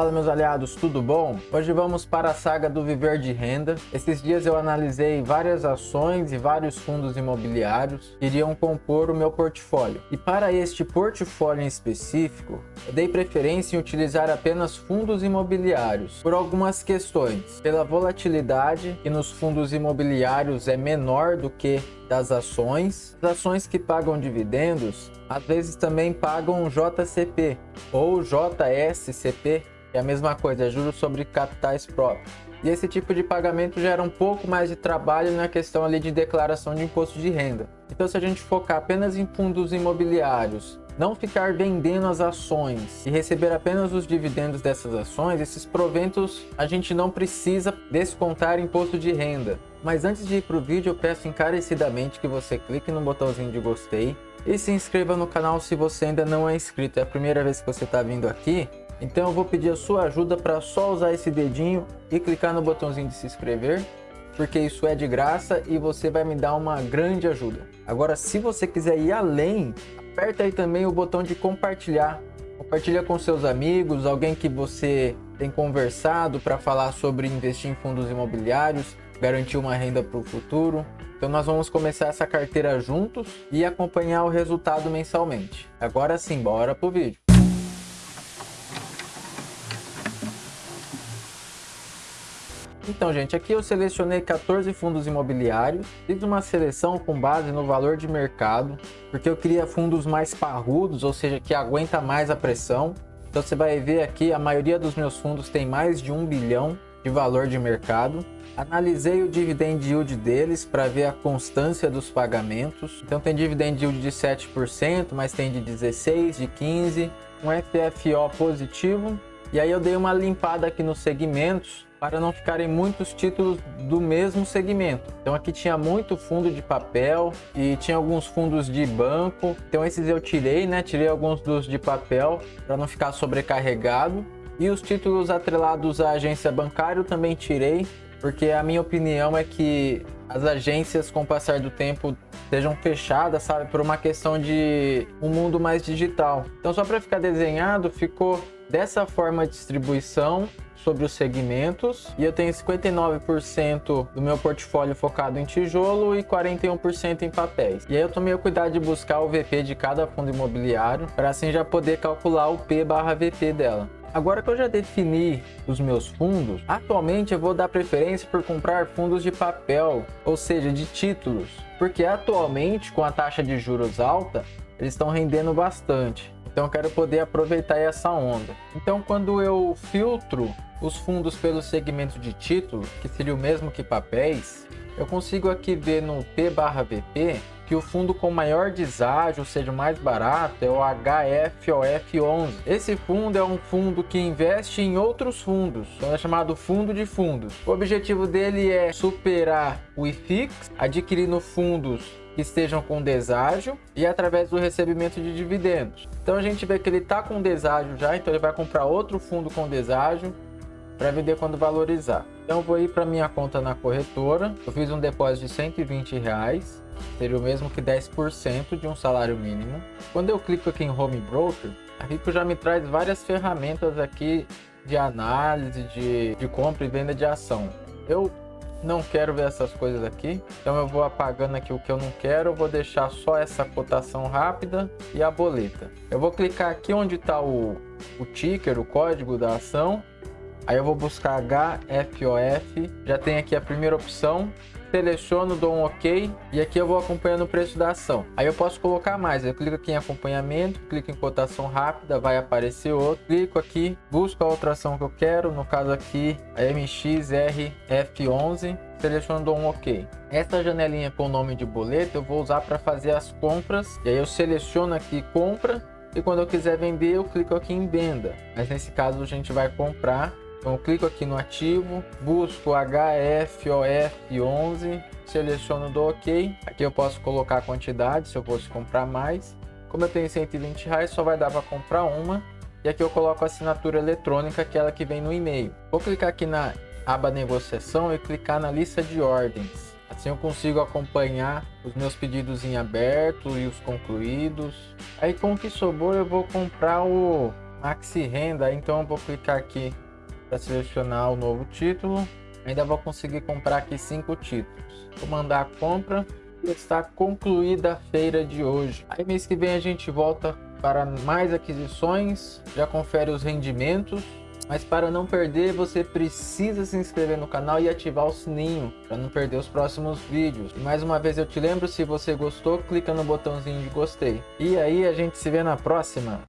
Fala meus aliados, tudo bom? Hoje vamos para a saga do viver de renda. Esses dias eu analisei várias ações e vários fundos imobiliários que iriam compor o meu portfólio. E para este portfólio em específico, eu dei preferência em utilizar apenas fundos imobiliários por algumas questões. Pela volatilidade, que nos fundos imobiliários é menor do que das ações. As ações que pagam dividendos, às vezes também pagam JCP ou JSCP, é a mesma coisa, é juros sobre capitais próprios. E esse tipo de pagamento gera um pouco mais de trabalho na questão ali de declaração de imposto de renda. Então se a gente focar apenas em fundos imobiliários, não ficar vendendo as ações e receber apenas os dividendos dessas ações, esses proventos a gente não precisa descontar imposto de renda. Mas antes de ir para o vídeo, eu peço encarecidamente que você clique no botãozinho de gostei e se inscreva no canal se você ainda não é inscrito. É a primeira vez que você está vindo aqui, então eu vou pedir a sua ajuda para só usar esse dedinho e clicar no botãozinho de se inscrever, porque isso é de graça e você vai me dar uma grande ajuda. Agora, se você quiser ir além, aperta aí também o botão de compartilhar. Compartilha com seus amigos, alguém que você tem conversado para falar sobre investir em fundos imobiliários, garantir uma renda para o futuro. Então nós vamos começar essa carteira juntos e acompanhar o resultado mensalmente. Agora sim, bora pro vídeo. Então, gente, aqui eu selecionei 14 fundos imobiliários, fiz uma seleção com base no valor de mercado, porque eu queria fundos mais parrudos, ou seja, que aguenta mais a pressão. Então você vai ver aqui, a maioria dos meus fundos tem mais de um bilhão de valor de mercado. Analisei o dividend yield deles para ver a constância dos pagamentos. Então tem dividend yield de 7%, mas tem de 16, de 15, um FFO positivo. E aí eu dei uma limpada aqui nos segmentos para não ficarem muitos títulos do mesmo segmento. Então aqui tinha muito fundo de papel e tinha alguns fundos de banco. Então esses eu tirei, né? Tirei alguns dos de papel para não ficar sobrecarregado. E os títulos atrelados à agência bancária eu também tirei, porque a minha opinião é que as agências com o passar do tempo sejam fechadas, sabe, por uma questão de um mundo mais digital. Então só para ficar desenhado, ficou dessa forma a distribuição sobre os segmentos e eu tenho 59% do meu portfólio focado em tijolo e 41% em papéis. E aí eu tomei o cuidado de buscar o VP de cada fundo imobiliário para assim já poder calcular o P barra VP dela. Agora que eu já defini os meus fundos, atualmente eu vou dar preferência por comprar fundos de papel, ou seja, de títulos, porque atualmente com a taxa de juros alta, eles estão rendendo bastante. Então eu quero poder aproveitar essa onda. Então quando eu filtro os fundos pelo segmento de título, que seria o mesmo que papéis, eu consigo aqui ver no P/VP que o fundo com maior deságio, ou seja, mais barato, é o HFOF11. Esse fundo é um fundo que investe em outros fundos, então é chamado fundo de fundos. O objetivo dele é superar o IFIX, adquirindo fundos que estejam com deságio e através do recebimento de dividendos. Então a gente vê que ele está com deságio já, então ele vai comprar outro fundo com deságio para vender quando valorizar. Então vou ir para minha conta na corretora, eu fiz um depósito de 120 reais, seria o mesmo que 10% de um salário mínimo. Quando eu clico aqui em Home Broker, a Rico já me traz várias ferramentas aqui de análise, de, de compra e venda de ação. Eu não quero ver essas coisas aqui, então eu vou apagando aqui o que eu não quero, eu vou deixar só essa cotação rápida e a boleta. Eu vou clicar aqui onde está o, o ticker, o código da ação, Aí eu vou buscar HFOF, já tem aqui a primeira opção, seleciono, dou um OK. E aqui eu vou acompanhando o preço da ação. Aí eu posso colocar mais, eu clico aqui em acompanhamento, clico em cotação rápida, vai aparecer outro, clico aqui, busco a outra ação que eu quero, no caso aqui a MXRF11, seleciono, dou um OK. Essa janelinha com o nome de boleto eu vou usar para fazer as compras, e aí eu seleciono aqui compra, e quando eu quiser vender eu clico aqui em venda, mas nesse caso a gente vai comprar então, clico aqui no ativo, busco HFOF11, seleciono do OK. Aqui eu posso colocar a quantidade, se eu fosse comprar mais. Como eu tenho 120 reais, só vai dar para comprar uma. E aqui eu coloco a assinatura eletrônica, aquela que vem no e-mail. Vou clicar aqui na aba negociação e clicar na lista de ordens. Assim eu consigo acompanhar os meus pedidos em aberto e os concluídos. Aí com o que sobrou eu vou comprar o Maxi Renda, então eu vou clicar aqui para selecionar o novo título. Ainda vou conseguir comprar aqui cinco títulos. Vou mandar a compra e está concluída a feira de hoje. Aí mês que vem a gente volta para mais aquisições, já confere os rendimentos. Mas para não perder, você precisa se inscrever no canal e ativar o sininho para não perder os próximos vídeos. E mais uma vez eu te lembro, se você gostou, clica no botãozinho de gostei. E aí a gente se vê na próxima.